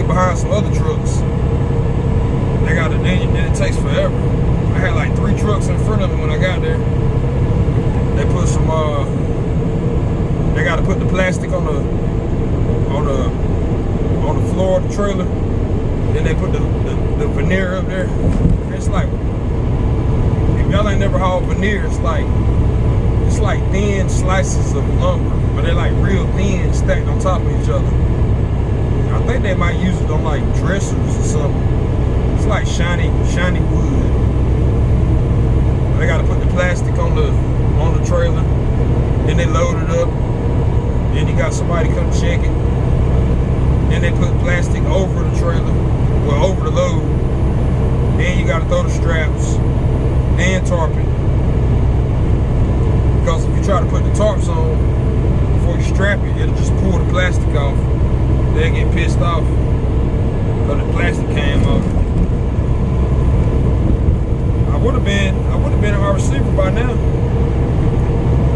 get behind some other trucks, they gotta then, then it takes forever. I had like three trucks in front of me when I got there. They put some, uh, they gotta put the plastic on the, on the, on the floor of the trailer then they put the, the, the veneer up there. It's like, if y'all ain't never hauled veneer, it's like, it's like thin slices of lumber, but they're like real thin stacked on top of each other. I think they might use it on like dressers or something. It's like shiny, shiny wood. They gotta put the plastic on the on the trailer. Then they load it up. Then you got somebody come check it. Then they put plastic over the trailer well, over the load. Then you gotta throw the straps, then tarp it. Because if you try to put the tarps on before you strap it, it'll just pull the plastic off. They'll get pissed off because the plastic came off. I would have been, I would have been in my receiver by now.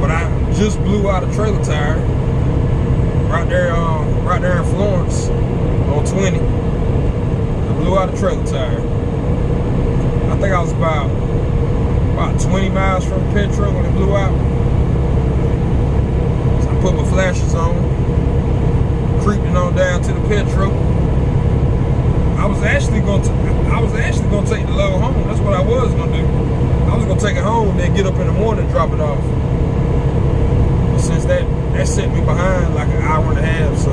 But I just blew out a trailer tire right there, um, right there in Florence on 20 I blew out a trailer tire. I think I was about about 20 miles from truck when it blew out. So I put my flashes on down to the truck. I was actually going to I was actually going to take the load home. That's what I was going to do. I was going to take it home, then get up in the morning and drop it off. But since that that set me behind like an hour and a half, so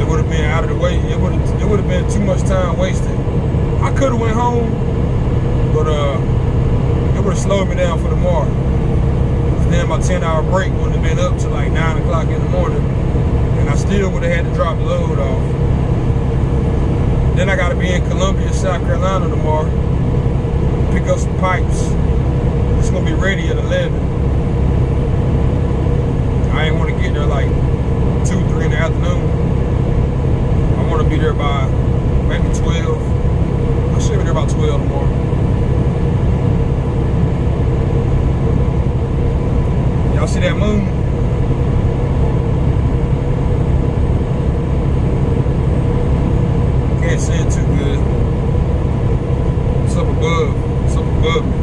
it would have been out of the way. It would it would have been too much time wasted. I could have went home, but uh, it would have slowed me down for tomorrow. Then my 10 hour break wouldn't have been up to like 9 o'clock in the morning, I still would have had to drop the load off. Then I got to be in Columbia, South Carolina tomorrow, pick up some pipes. It's gonna be ready at 11. I ain't want to get there like 2, 3 in the afternoon I want to be there by maybe 12. I should be there about 12 tomorrow. Y'all see that moon? heureux.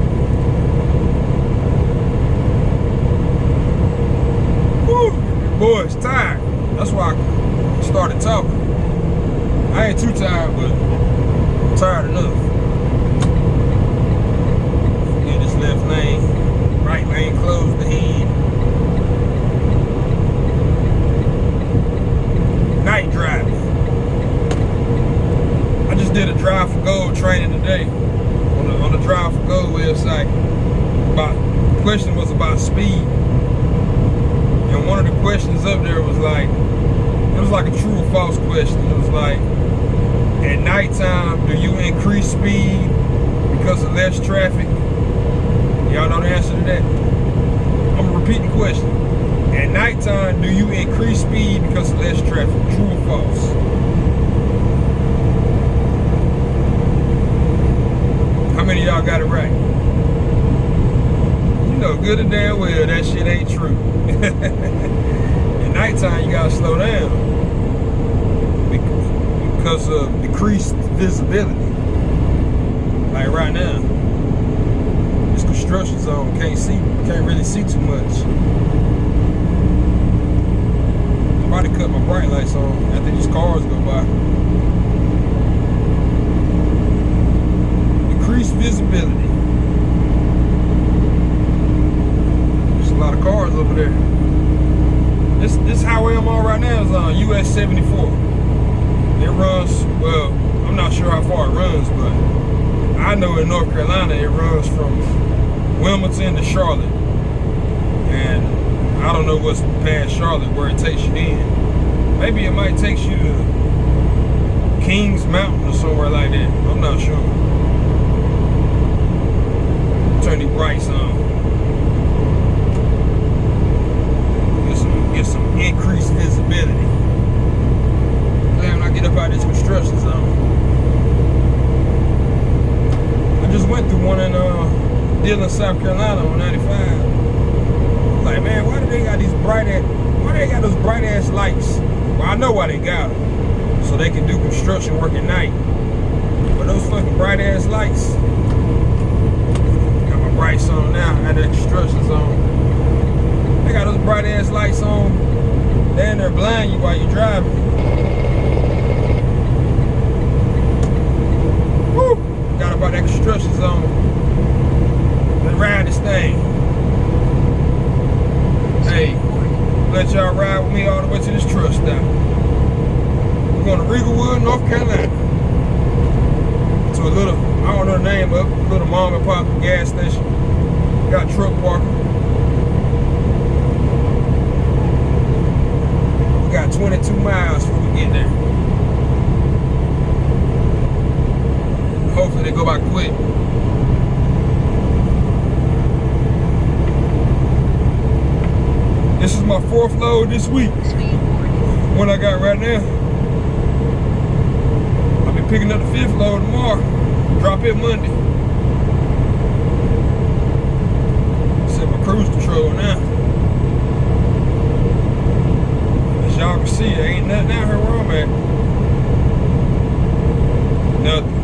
Good and damn well that shit ain't true. At nighttime, you gotta slow down because of decreased visibility. Like right now, this construction zone can't see, can't really see too much. I'm about to cut my bright lights on after these cars go by. Decreased visibility. There's a lot of cars over there. This this highway I'm on right now is uh, on US 74 it runs, well, I'm not sure how far it runs, but I know in North Carolina it runs from Wilmington to Charlotte. And I don't know what's past Charlotte where it takes you in. Maybe it might take you to Kings Mountain or somewhere like that. I'm not sure. turn these brights on. Get some, get some increased visibility. Damn, I get up out of this construction zone. I just went through one in uh, Dillon, South Carolina on 95. like, man, why do they got these bright ass, why they got those bright ass lights? Well, I know why they got them. So they can do construction work at night. But those fucking bright ass lights, got my brights on now, I got the construction zone. They got those bright ass lights on, then they're blind you while you're driving. Woo! Got about that construction zone. Let's ride this thing. Hey, let y'all ride with me all the way to this truck stop. We're going to Riegelwood, North Carolina. To a little, I don't know the name of it, little mom and pop gas station. Got truck parking. Got 22 miles before we get there. Hopefully they go by quick. This is my fourth load this week. One I got right now. I'll be picking up the fifth load tomorrow. Drop it Monday. Set my cruise control now. As y'all can see, there ain't nothing out here I'm at. Nothing.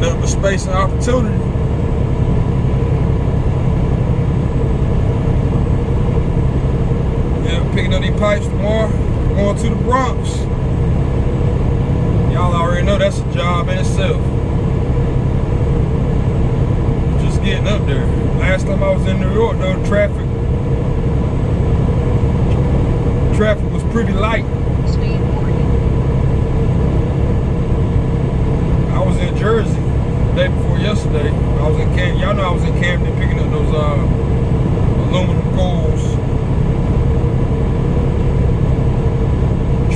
Nothing but space and opportunity. Yeah, picking up these pipes tomorrow, going to the Bronx. Y'all already know that's a job in itself. Just getting up there. Last time I was in New York, though, traffic traffic was pretty light. I was in Jersey the day before yesterday. I was in Camden. Y'all know I was in Camden picking up those uh, aluminum coils.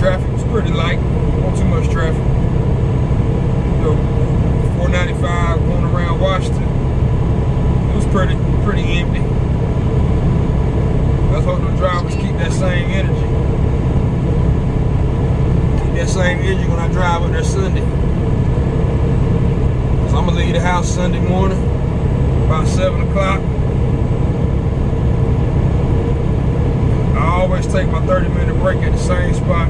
Traffic was pretty light. Not too much traffic. So 495 going around Washington. It was pretty pretty empty. Let's hope the drivers keep that same energy. Keep that same energy when I drive up there Sunday. So I'm gonna leave the house Sunday morning, about seven o'clock. I always take my 30 minute break at the same spot.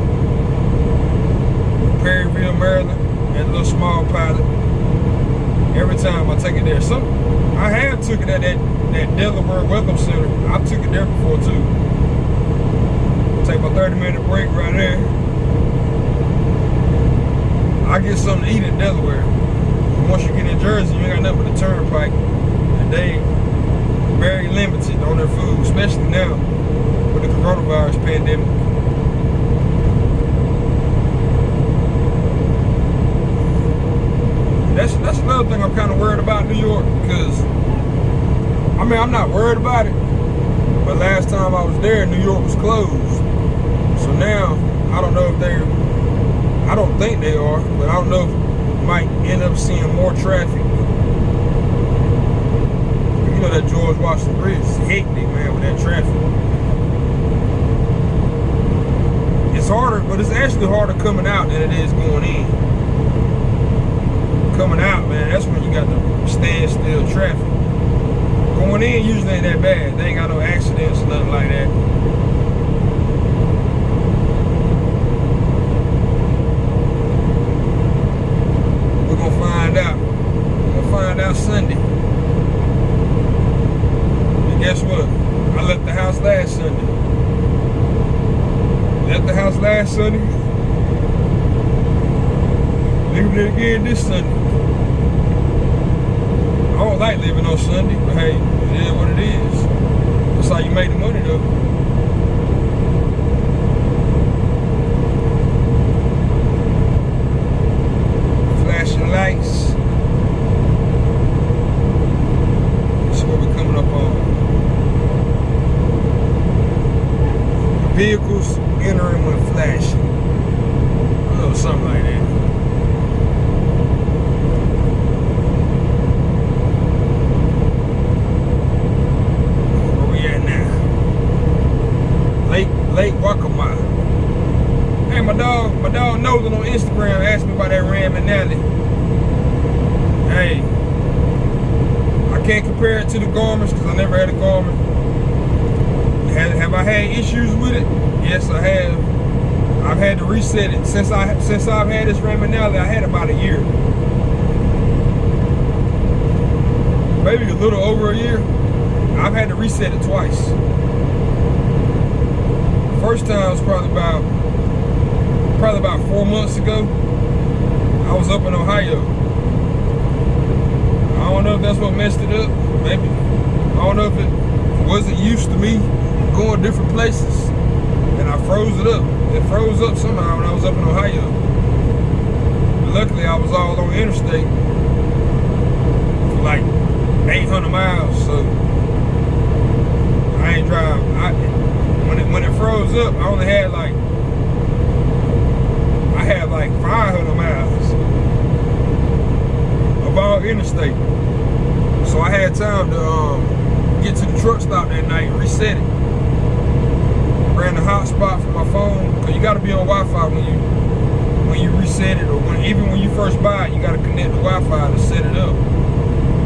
Perryville, Maryland, and a little small pilot. Every time I take it there. Some I have took it at that, that Delaware Welcome Center. I took it there before too. Take my 30 minute break right there. I get something to eat in Delaware. Once you get in Jersey, you ain't got nothing but a turnpike. And they very limited on their food, especially now with the coronavirus pandemic. That's that's another thing I'm kind of worried about New York because I mean I'm not worried about it, but last time I was there, New York was closed. So now I don't know if they're I don't think they are, but I don't know if we might end up seeing more traffic. You know that George Washington Bridge is hectic, man, with that traffic. It's harder, but it's actually harder coming out than it is going in coming out, man, that's when you got the standstill traffic. Going in usually ain't that bad. They ain't got no accidents nothing like that. We're gonna find out. Out Sunday. And guess what? I left the house last Sunday. Left the house last Sunday. Leaving it again this Sunday. I don't like living on Sunday, but hey, it is what it is. That's how you make the money though. Flashing lights. That's what we're coming up on. Vehicles entering when flashing. A little something like that. man, my dog, my dog Nolan on Instagram asked me about that Rand McNally. Hey, I can't compare it to the Garmin's because I never had a Garmin. Have, have I had issues with it? Yes, I have. I've had to reset it since I've had this Rand McNally. I had about a year, maybe a little over a year. I've had to reset it twice. First time was probably about probably about four months ago. I was up in Ohio. I don't know if that's what messed it up. Maybe I don't know if it wasn't used to me going different places, and I froze it up it froze up somehow when I was up in Ohio. Luckily, I was all on the interstate for like 800 miles, so I ain't drive. I, when it when it froze up, I only had like I had like 500 miles of all interstate, so I had time to um, get to the truck stop that night and reset it ran the hotspot for my phone you got to be on Wi-Fi when you when you reset it or when even when you first buy it, you got to connect the Wi-Fi to set it up.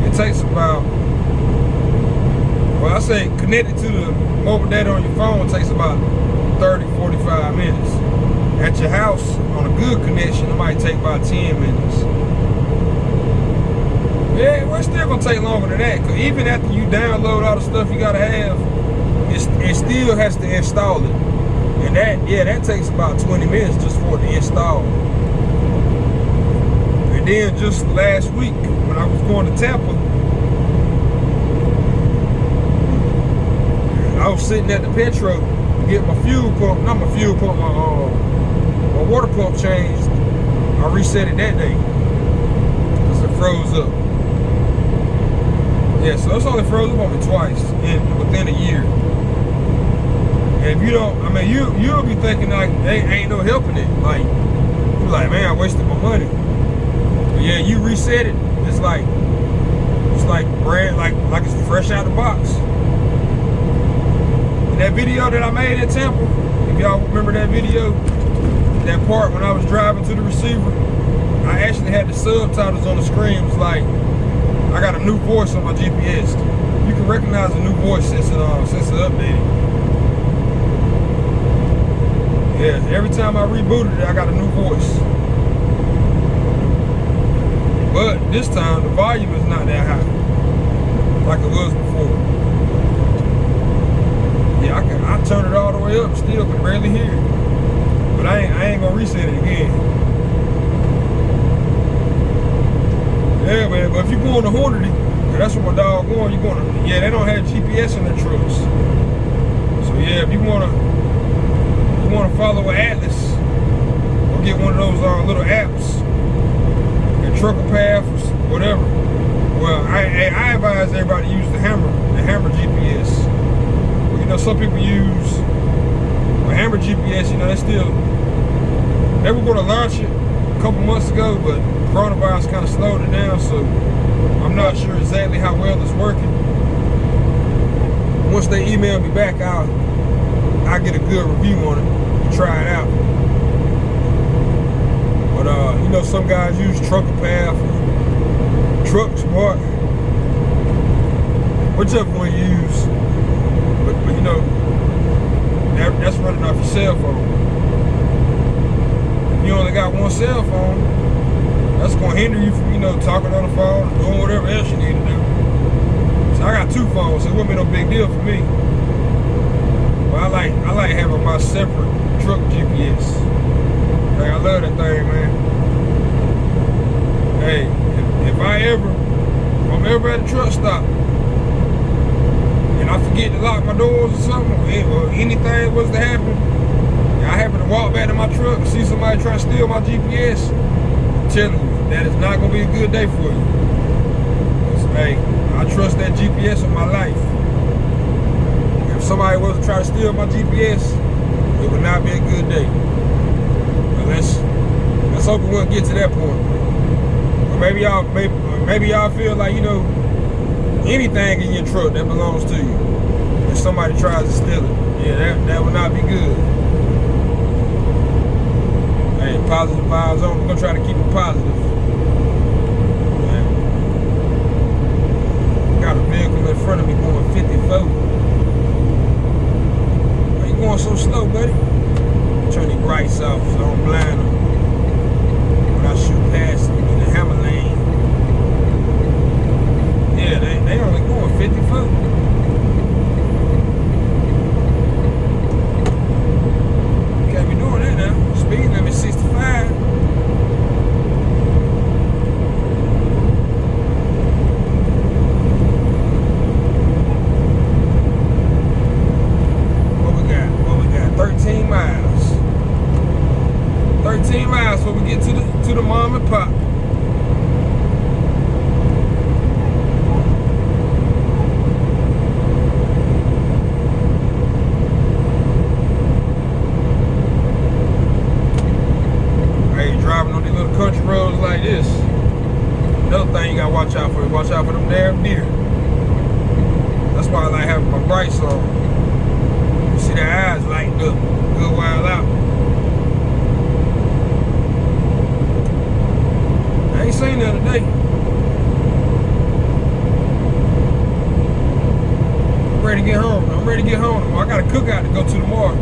It takes about well, I say connected to the mobile data on your phone takes about 30, 45 minutes. At your house, on a good connection, it might take about 10 minutes. Yeah, it's still gonna take longer than that. Cause even after you download all the stuff you gotta have, it still has to install it. And that, yeah, that takes about 20 minutes just for it to install. And then just last week, when I was going to Tampa, I was sitting at the Petro getting my fuel pump, not my fuel pump, my, uh, my water pump changed. I reset it that day because it froze up. Yeah, so it's only froze up on me twice in within a year. If you don't, I mean, you you'll be thinking like, they ain't no helping it. Like, you're like, man, I wasted my money. But yeah, you reset it. It's like, it's like brand, like like it's fresh out the box. And that video that I made at Temple, if y'all remember that video, that part when I was driving to the receiver, I actually had the subtitles on the screen. It was like, I got a new voice on my GPS. You can recognize a new voice since it, uh, since it updated. Yeah, every time I rebooted it, I got a new voice. But this time, the volume is not that high, like it was before. Yeah, I can I turn it all the way up, still can barely hear it. But I ain't, I ain't gonna reset it again. Yeah, man, but if you go on the Hornady, that's where my dog going, You're going to, yeah, they don't have GPS in their trucks. So yeah, if you want to you want to follow Atlas, or get one of those uh, little apps, and Trucker Path whatever. Well, I, I advise everybody to use the Hammer, the Hammer GPS. But, you know, some people use the Hammer GPS. You know, they still they were going to launch it a couple months ago, but coronavirus kind of slowed it down. So I'm not sure exactly how well it's working. Once they email me back, I'll I'll get a good review on it to try it out. But uh, you know, some guys use Trucker Path, Truck Smart, whichever one you use. But, but you know, that, that's running off your cell phone. If you only got one cell phone, that's gonna hinder you from, you know, talking on the phone or doing whatever else you need to do. So I got two phones, so it wouldn't be no big deal for me. I like I like having my separate truck GPS. Hey, I love that thing, man. Hey, if, if I ever, if I'm ever at a truck stop, and I forget to lock my doors or something, or anything was to happen, I happen to walk back to my truck and see somebody trying to steal my GPS, I'm telling you, that is not going to be a good day for you. Hey, I trust that GPS with my life. Somebody was to try to steal my GPS, it would not be a good day. But let's hope we won't get to that point. Or maybe y'all maybe maybe y'all feel like you know anything in your truck that belongs to you, if somebody tries to steal it, yeah, that that would not be good. Hey, Positive vibes on. We're gonna try to keep it positive. Yeah. Got a vehicle in front of me going 54. Going so slow, buddy? Turn your brights off so I don't blind them. When I shoot past them in the hammer lane. Yeah, they, they only going 54. Can't be doing that now. Speed limit 65. What we got? What we got? 13 miles. 13 miles before we get to the to the mom and pop. Hey, driving on these little country roads like this. Another thing you gotta watch out for is watch out for them damn deer. That's why I like having my brights on. You see their eyes lighting up, good while out. I ain't seen that today. I'm ready to get home. I'm ready to get home. I got a cookout to go to tomorrow.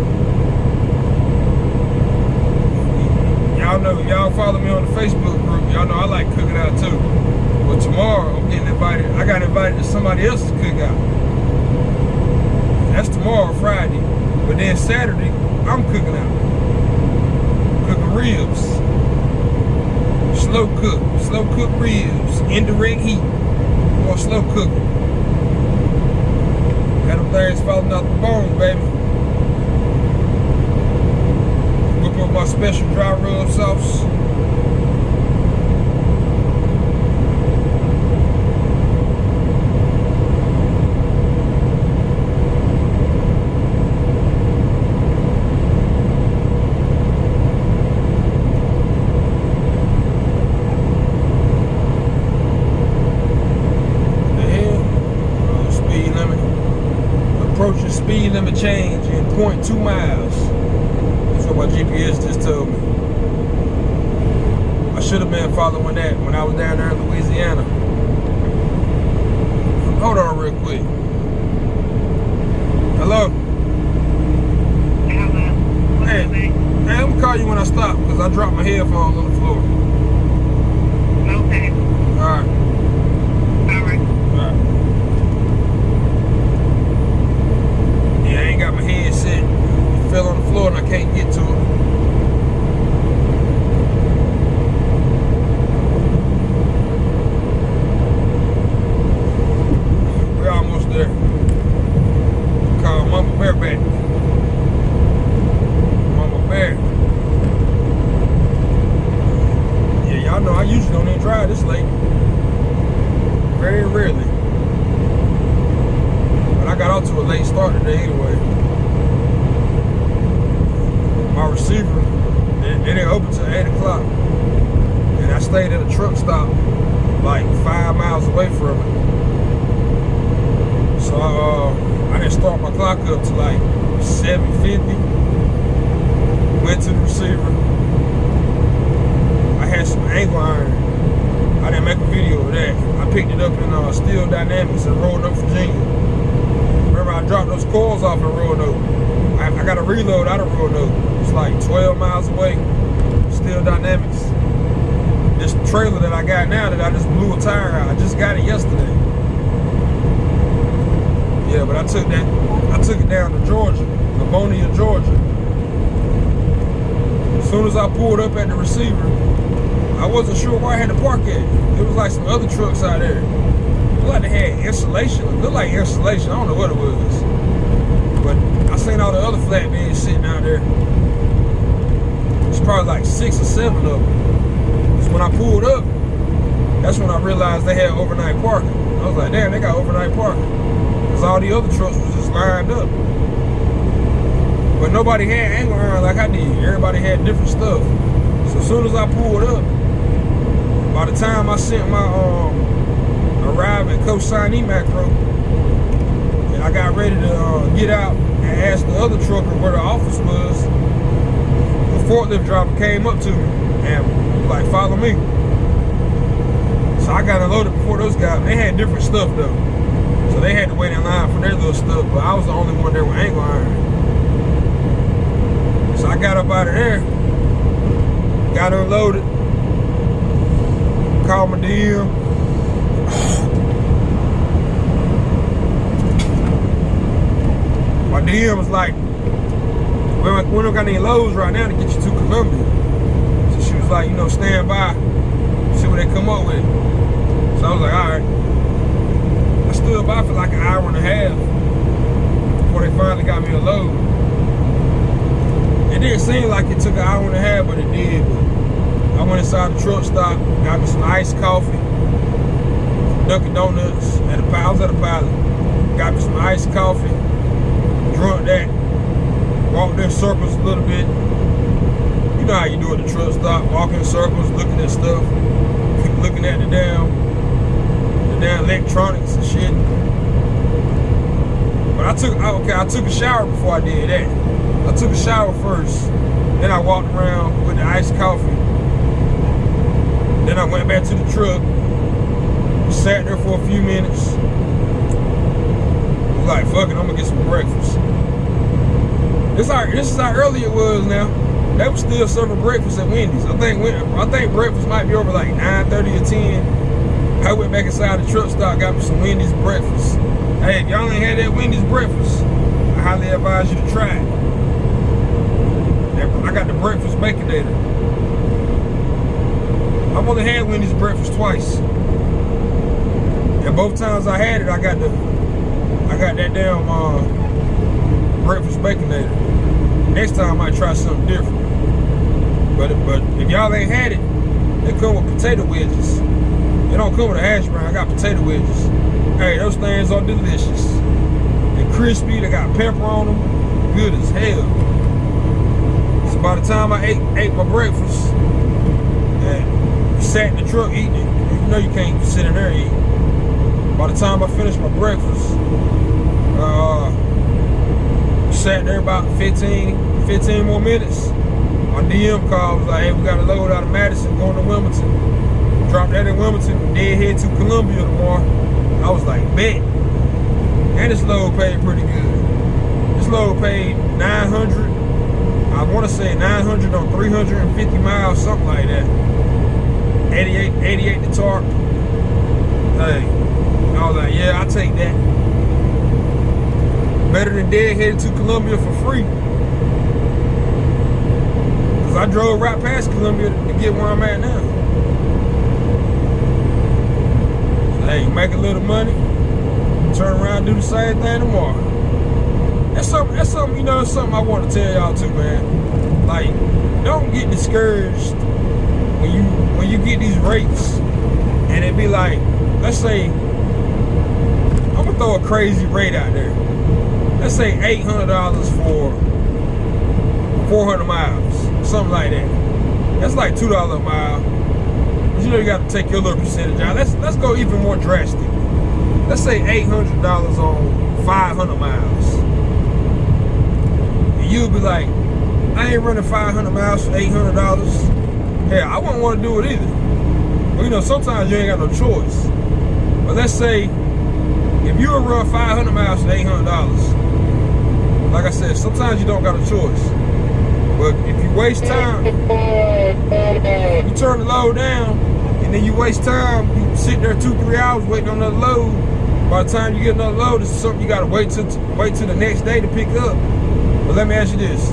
Y'all know, y'all follow me on the Facebook group. Y'all know I like cooking out too. But tomorrow I'm getting invited. I got invited to somebody else's cookout. That's tomorrow, Friday. But then Saturday, I'm cooking out. Cooking ribs. Slow cook. Slow cook ribs. Indirect heat. Or slow cooking. Got them things falling out the bone, baby. Whip up my special dry rub sauce. Uh, speed limit. Approaching speed limit change in 0.2 miles. I took it down to Georgia, Lavonia, Georgia. As soon as I pulled up at the receiver, I wasn't sure where I had to park at. It was like some other trucks out there. It looked like they had insulation. It looked like insulation. I don't know what it was. But I seen all the other flatbeds sitting out there. It's probably like six or seven of them. So when I pulled up, that's when I realized they had overnight parking. I was like, damn, they got overnight parking. Because all the other trucks was up. But nobody had angle iron like I did. Everybody had different stuff. So as soon as I pulled up, by the time I sent my um arrive at Cosign Macro, and I got ready to uh, get out and ask the other trucker where the office was, the forklift driver came up to me and like, follow me. So I got unloaded before those guys. They had different stuff though. So they had to wait in line for their little stuff, but I was the only one there with angle iron. So I got up out of there, got unloaded, called my DM. My DM was like, we don't, we don't got any loads right now to get you to Columbia. So she was like, you know, stand by, see what they come up with. So I was like, all right. Stood by for like an hour and a half before they finally got me a load. It didn't seem like it took an hour and a half, but it did. I went inside the truck stop, got me some iced coffee, Dunkin' Donuts, at a, I was at a pilot. Got me some iced coffee, drunk that, walked in circles a little bit. You know how you do at the truck stop, walking in circles, looking at stuff, looking at the damn, the damn electronics and shit. But I took, okay, I took a shower before I did that. I took a shower first, then I walked around with the iced coffee. Then I went back to the truck, sat there for a few minutes. Like, fuck it, I'm gonna get some breakfast. This this is how early it was now. They were still serving breakfast at Wendy's. I think I think breakfast might be over like 9:30 or 10. I went back inside the truck stop, got me some Wendy's breakfast. Hey, if y'all ain't had that Wendy's breakfast, I highly advise you to try it. I got the breakfast baconator. I've only had Wendy's breakfast twice. And both times I had it, I got the I got that damn uh, breakfast baconator. Next time I try something different. But but if y'all ain't had it, they come with potato wedges. They don't come with a brown. I got potato wedges. Hey, those things are delicious. They're crispy. They got pepper on them. Good as hell. So by the time I ate ate my breakfast and sat in the truck eating it, you know you can't sit in there and eat. By the time I finished my breakfast, uh, sat there about 15, 15 more minutes. My DM called was like, hey, we got a load out of Madison going to Wilmington. Drop that in Wilmington, dead head to Columbia tomorrow. I was like, bet. And this load paid pretty good. This load paid 900, I want to say 900 on 350 miles, something like that. 88, 88 the tarp. Hey, I was like, yeah, I'll take that. Better than dead headed to Columbia for free. Cause I drove right past Columbia to get where I'm at now. Hey, make a little money, turn around, do the same thing tomorrow. That's something. That's something. You know, something I want to tell y'all too, man. Like, don't get discouraged when you when you get these rates, and it be like, let's say, I'm gonna throw a crazy rate out there. Let's say eight hundred dollars for 400 miles, something like that. That's like two dollars a mile. You know you got to take your little percentage out. Let's let's go even more drastic. Let's say eight hundred dollars on 500 miles. And you'll be like, I ain't running 500 miles for $800. Hell, I wouldn't want to do it either. Well, you know, sometimes you ain't got no choice. But let's say, if you run 500 miles for $800, like I said, sometimes you don't got a choice. But if you waste time, you turn the load down, then you waste time, you sit there two, three hours waiting on another load. By the time you get another load, it's something you gotta wait till wait till the next day to pick up. But let me ask you this.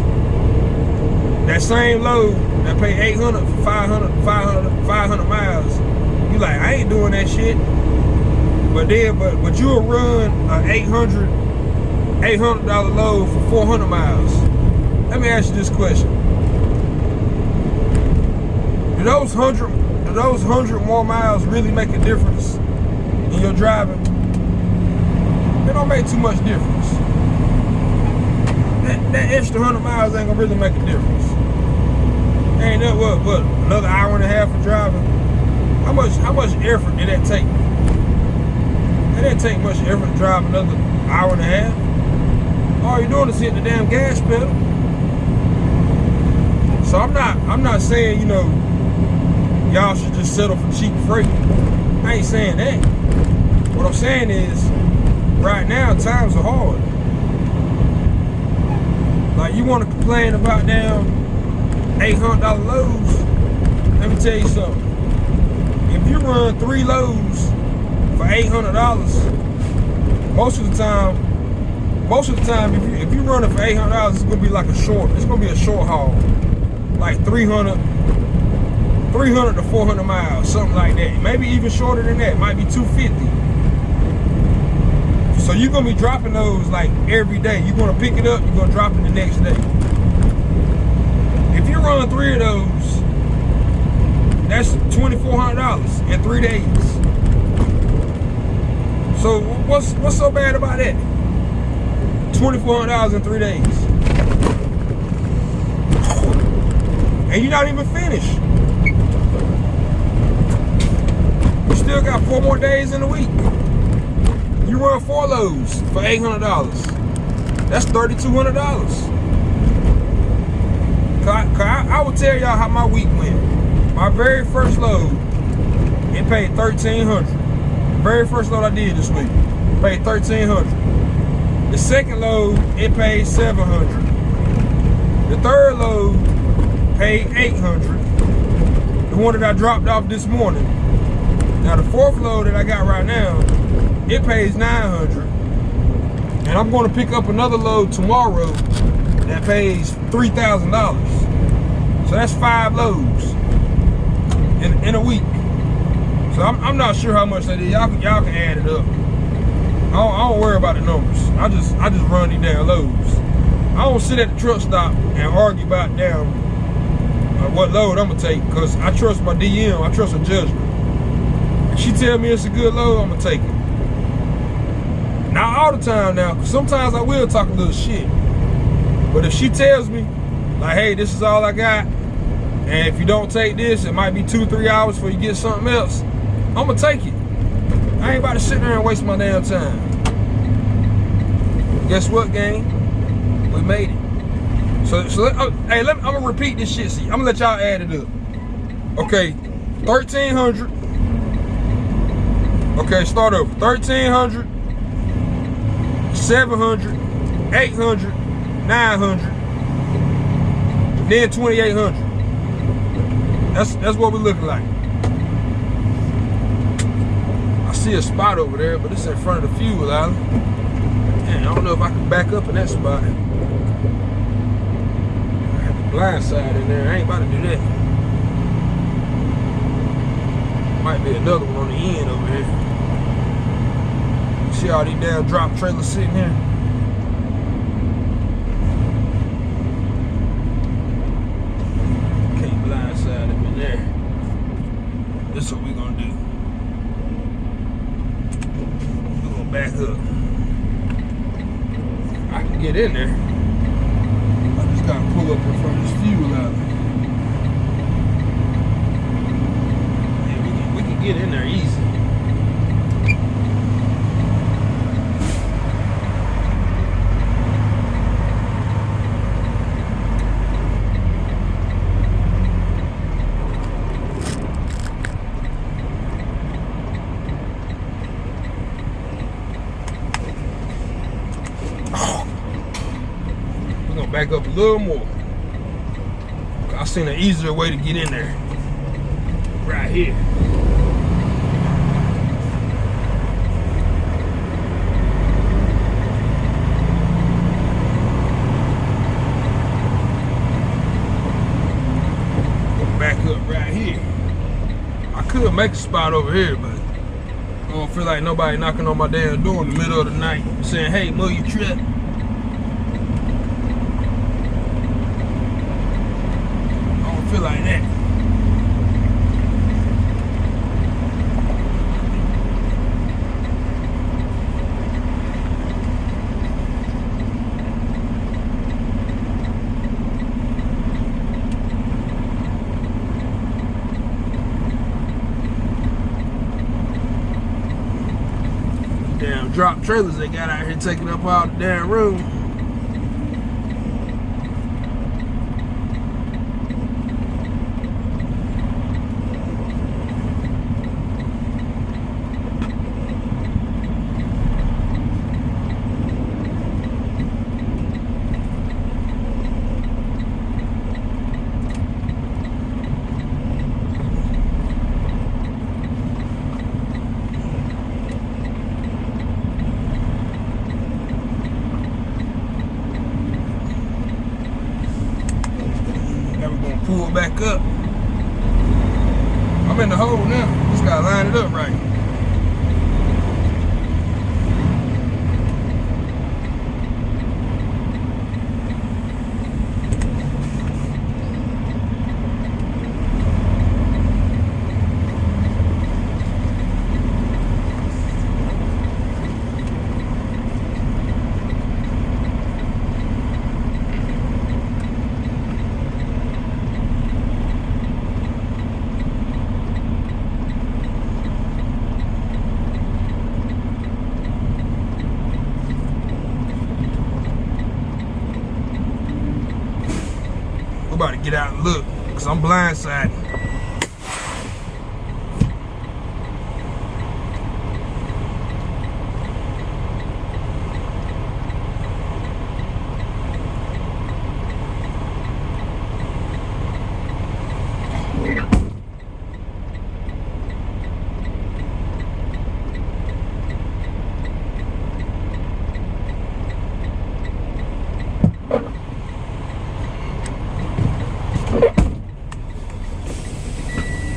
That same load that pay 800 for 500, 500, 500 miles, you like, I ain't doing that shit. But then, but, but you'll run an 800, $800 load for 400 miles. Let me ask you this question. Do those 100, do those 100 more miles really make a difference in your driving? It don't make too much difference. That, that extra 100 miles ain't gonna really make a difference. Ain't that what, what, another hour and a half of driving? How much, how much effort did that take? It didn't take much effort to drive another hour and a half. All you're doing is hitting the damn gas pedal. So I'm not I'm not saying, you know, y'all should just settle for cheap freight. I ain't saying that. What I'm saying is right now times are hard. Like you want to complain about damn $800 loads. Let me tell you something. If you run three loads for $800, most of the time, most of the time, if you if you run it for $800, it's gonna be like a short, it's gonna be a short haul. Like 300, 300 to 400 miles, something like that. Maybe even shorter than that, might be 250. So you're gonna be dropping those like every day. You're gonna pick it up, you're gonna drop it the next day. If you run three of those, that's $2,400 in three days. So what's what's so bad about that? $2,400 in three days. And you're not even finished. You still got four more days in the week. You run four loads for $800. That's $3,200. Cause I, I, I will tell y'all how my week went. My very first load, it paid 1,300. Very first load I did this week, paid 1,300. The second load, it paid 700 The third load paid 800 The one that I dropped off this morning. Now the fourth load that I got right now, it pays 900 And I'm gonna pick up another load tomorrow that pays $3,000. So that's five loads in, in a week. So I'm, I'm not sure how much that is. Y'all can y'all can add it up. I don't, I don't worry about the numbers. I just I just run these damn loads. I don't sit at the truck stop and argue about damn uh, what load I'm gonna take because I trust my DM. I trust her judgment. If she tell me it's a good load, I'm gonna take it. Not all the time now, because sometimes I will talk a little shit. But if she tells me, like, hey, this is all I got, and if you don't take this, it might be two, three hours before you get something else, I'm gonna take it. I ain't about to sit there and waste my damn time. Guess what, gang? We made it. So, so let, oh, hey, let me, I'm gonna repeat this shit. See, I'm gonna let y'all add it up. Okay, 1300. Okay, start over. 1300, 700, 800, 900, then 2800. That's that's what we're looking like. I see a spot over there, but it's in front of the fuel island. Man, I don't know if I can back up in that spot. I have the blind side in there. I ain't about to do that. Might be another one on the end over here. See all these damn drop trailers sitting here? Can't blindside them in there. This is what we're gonna do. We're gonna back up. I can get in there. I just gotta pull up in front of this fuel island. Yeah, we can, we can get in there easy. We're gonna back up a little more. I seen an easier way to get in there. Right here. Gonna Back up right here. Make a spot over here, but I don't feel like nobody knocking on my damn door in the middle of the night saying, hey, move you truck. I don't feel like that. Damn drop trailers they got out here taking up all the damn room. I'm in the hole now. Just gotta line it up right. We're about to get out and look, cause I'm blindsided.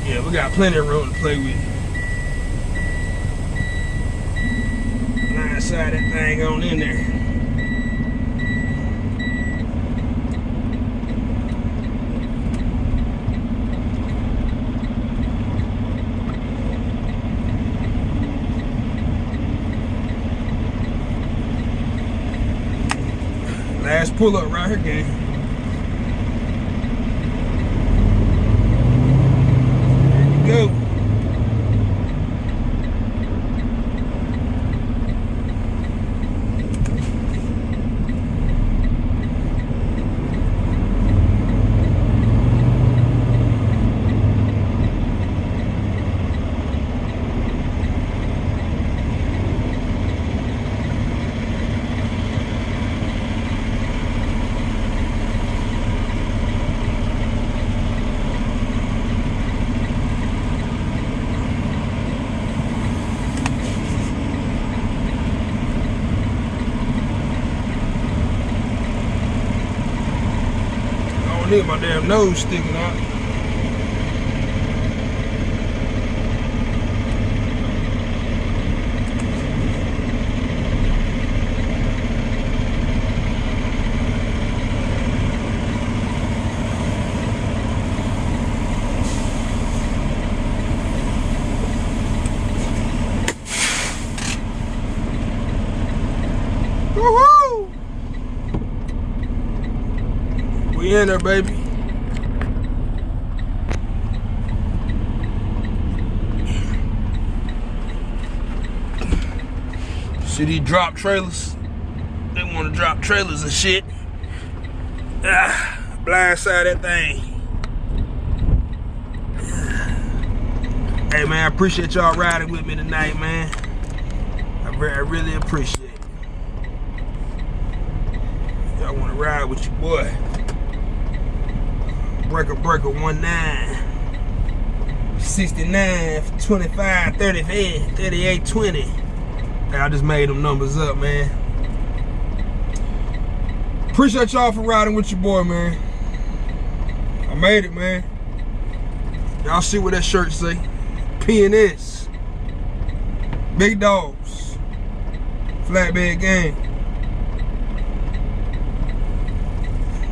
Yeah, we got plenty of room to play with. Line side that thing on in there. Last pull up right here, gang. There you go. I don't need my damn nose sticking out. We in there, baby. These drop trailers? They want to drop trailers and shit. Ah, blindside that thing. Hey man, I appreciate y'all riding with me tonight, man. I, re- I really appreciate it. Y'all want to ride with your boy. Breaker Breaker 19. 69, 25, 35, 38, 20. I just made them numbers up, man. Appreciate y'all for riding with your boy, man. I made it, man. Y'all see what that shirt say? PNS. Big dogs. Flatbed gang.